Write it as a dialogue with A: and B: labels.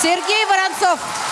A: Сергей Воронцов.